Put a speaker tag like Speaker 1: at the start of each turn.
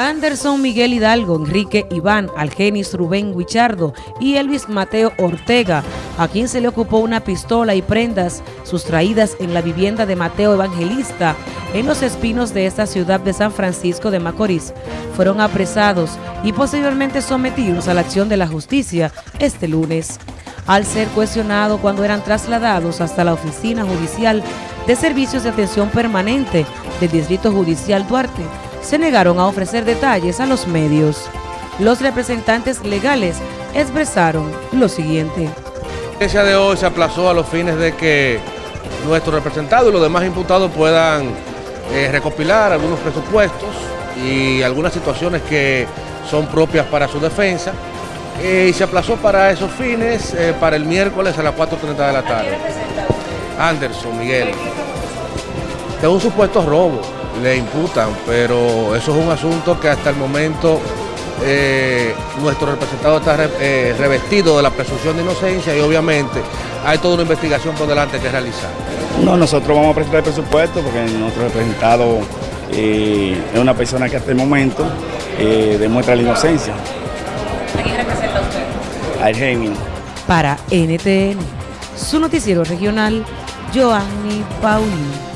Speaker 1: Anderson Miguel Hidalgo, Enrique Iván, Algenis Rubén Guichardo y Elvis Mateo Ortega, a quien se le ocupó una pistola y prendas sustraídas en la vivienda de Mateo Evangelista en los espinos de esta ciudad de San Francisco de Macorís, fueron apresados y posteriormente sometidos a la acción de la justicia este lunes. Al ser cuestionado cuando eran trasladados hasta la oficina judicial de servicios de atención permanente del Distrito Judicial Duarte, se negaron a ofrecer detalles a los medios. Los representantes legales expresaron lo siguiente.
Speaker 2: La audiencia de hoy se aplazó a los fines de que nuestros representados y los demás imputados puedan eh, recopilar algunos presupuestos y algunas situaciones que son propias para su defensa. Eh, y se aplazó para esos fines eh, para el miércoles a las 4.30 de la tarde. Anderson, Miguel. De un supuesto robo le imputan, pero eso es un asunto que hasta el momento eh, nuestro representado está eh, revestido de la presunción de inocencia y obviamente hay toda una investigación por delante que realizar.
Speaker 3: No, nosotros vamos a presentar el presupuesto porque nuestro representado eh, es una persona que hasta el momento demuestra la inocencia.
Speaker 1: ¿A quién representa usted?
Speaker 3: Al Gemini.
Speaker 1: Para NTN, su noticiero regional, Joanny Paulino.